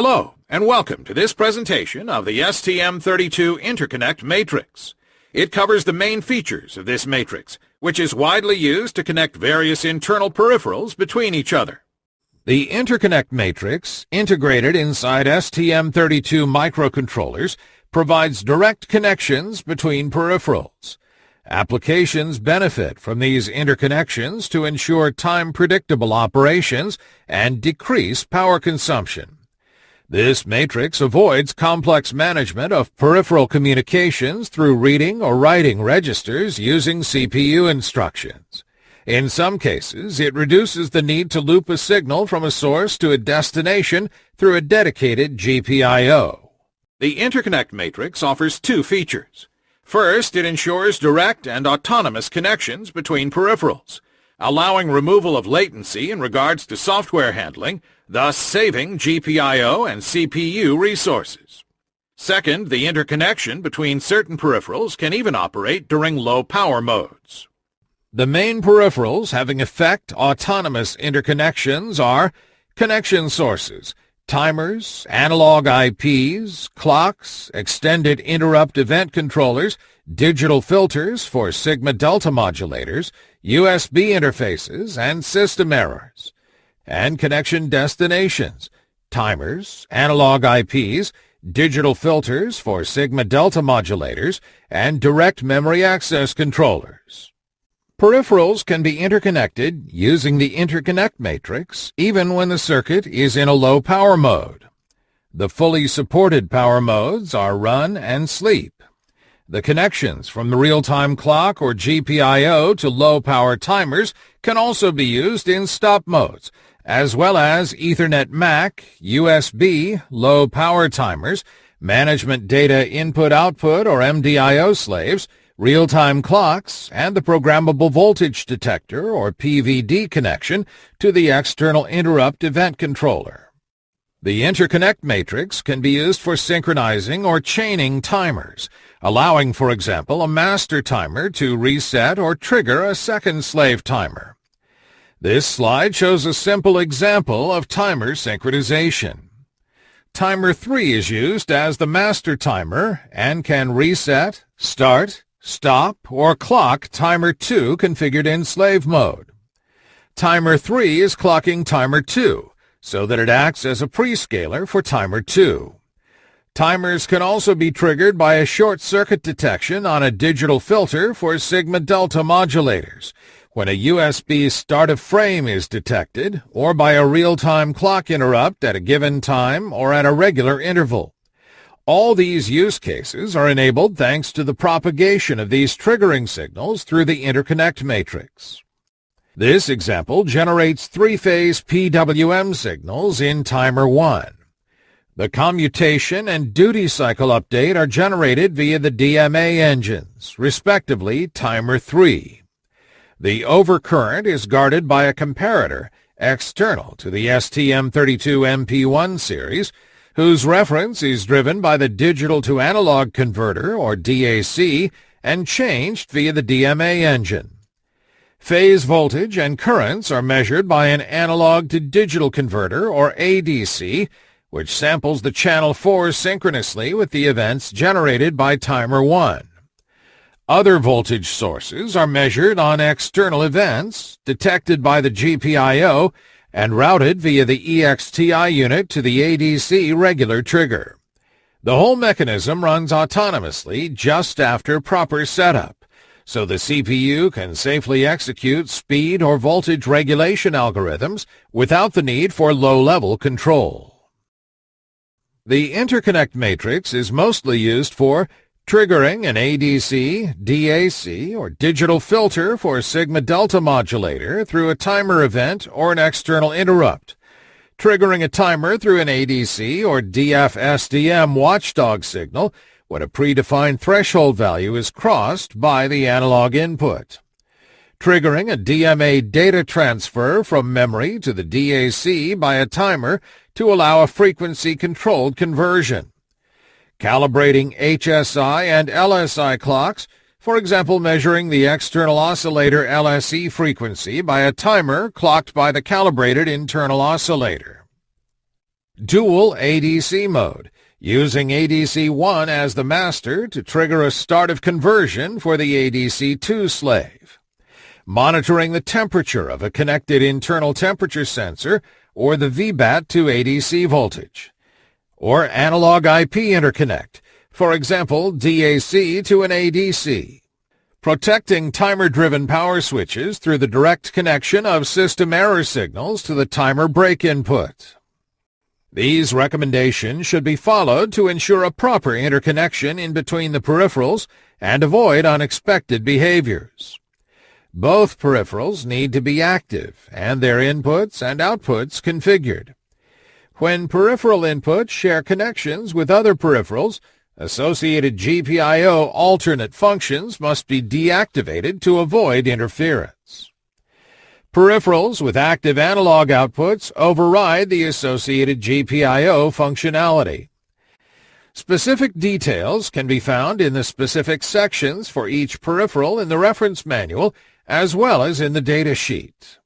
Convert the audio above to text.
Hello, and welcome to this presentation of the STM32 Interconnect Matrix. It covers the main features of this matrix, which is widely used to connect various internal peripherals between each other. The interconnect matrix, integrated inside STM32 microcontrollers, provides direct connections between peripherals. Applications benefit from these interconnections to ensure time-predictable operations and decrease power consumption. This matrix avoids complex management of peripheral communications through reading or writing registers using CPU instructions. In some cases, it reduces the need to loop a signal from a source to a destination through a dedicated GPIO. The interconnect matrix offers two features. First, it ensures direct and autonomous connections between peripherals allowing removal of latency in regards to software handling, thus saving GPIO and CPU resources. Second, the interconnection between certain peripherals can even operate during low power modes. The main peripherals having effect autonomous interconnections are connection sources, timers, analog IPs, clocks, extended interrupt event controllers, digital filters for sigma-delta modulators, USB interfaces, and system errors, and connection destinations, timers, analog IPs, digital filters for sigma-delta modulators, and direct memory access controllers. Peripherals can be interconnected using the interconnect matrix even when the circuit is in a low power mode. The fully supported power modes are run and sleep. The connections from the real-time clock or GPIO to low-power timers can also be used in stop modes, as well as Ethernet MAC, USB, low-power timers, management data input-output or MDIO slaves, real-time clocks, and the programmable voltage detector or PVD connection to the external interrupt event controller. The interconnect matrix can be used for synchronizing or chaining timers, allowing, for example, a master timer to reset or trigger a second slave timer. This slide shows a simple example of timer synchronization. Timer 3 is used as the master timer and can reset, start, stop, or clock timer 2 configured in slave mode. Timer 3 is clocking timer 2 so that it acts as a prescaler for timer 2. Timers can also be triggered by a short circuit detection on a digital filter for sigma-delta modulators, when a USB start of frame is detected, or by a real-time clock interrupt at a given time or at a regular interval. All these use cases are enabled thanks to the propagation of these triggering signals through the interconnect matrix. This example generates three-phase PWM signals in timer 1. The commutation and duty cycle update are generated via the DMA engines, respectively timer 3. The overcurrent is guarded by a comparator external to the STM32MP1 series, whose reference is driven by the digital-to-analog converter, or DAC, and changed via the DMA engine. Phase voltage and currents are measured by an analog-to-digital converter, or ADC, which samples the channel 4 synchronously with the events generated by timer 1. Other voltage sources are measured on external events, detected by the GPIO, and routed via the EXTI unit to the ADC regular trigger. The whole mechanism runs autonomously just after proper setup, so the CPU can safely execute speed or voltage regulation algorithms without the need for low-level control. The interconnect matrix is mostly used for triggering an ADC, DAC, or digital filter for sigma-delta modulator through a timer event or an external interrupt, triggering a timer through an ADC or DF-SDM watchdog signal when a predefined threshold value is crossed by the analog input, triggering a DMA data transfer from memory to the DAC by a timer to allow a frequency-controlled conversion. Calibrating HSI and LSI clocks, for example measuring the external oscillator LSE frequency by a timer clocked by the calibrated internal oscillator. dual ADC mode, using ADC1 as the master to trigger a start of conversion for the ADC2 slave. Monitoring the temperature of a connected internal temperature sensor or the VBAT to ADC voltage. Or analog IP interconnect, for example DAC to an ADC. Protecting timer-driven power switches through the direct connection of system error signals to the timer break input. These recommendations should be followed to ensure a proper interconnection in between the peripherals and avoid unexpected behaviors. Both peripherals need to be active and their inputs and outputs configured. When peripheral inputs share connections with other peripherals, associated GPIO alternate functions must be deactivated to avoid interference. Peripherals with active analog outputs override the associated GPIO functionality. Specific details can be found in the specific sections for each peripheral in the reference manual as well as in the data sheet.